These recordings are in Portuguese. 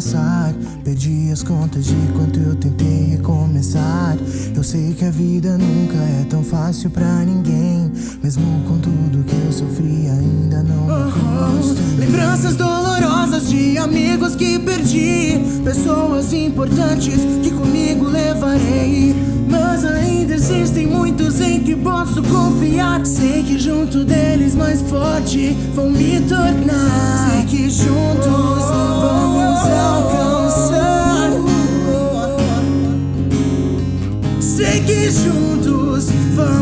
passar. Perdi as contas de quanto eu tentei recomeçar. Eu sei que a vida nunca é tão fácil pra ninguém. Mesmo com tudo que eu sofri, ainda não me. Lembranças dolorosas de amigos que perdi. Pessoas importantes que comigo levarei. Mas ainda existem muitos em que posso confiar. Sei que junto deles mais forte vão me tornar. Sei que juntos vamos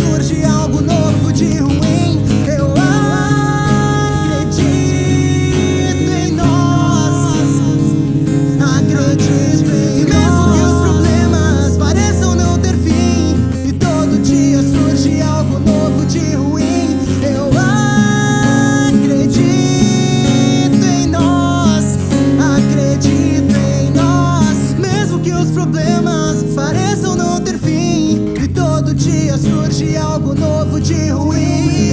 surge algo novo de ruim. Ruim.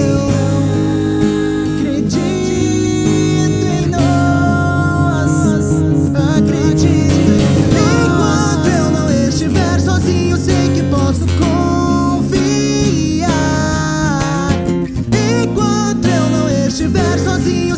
Acredito em nós, acredito. Enquanto eu não estiver sozinho, sei que posso confiar. Enquanto eu não estiver sozinho,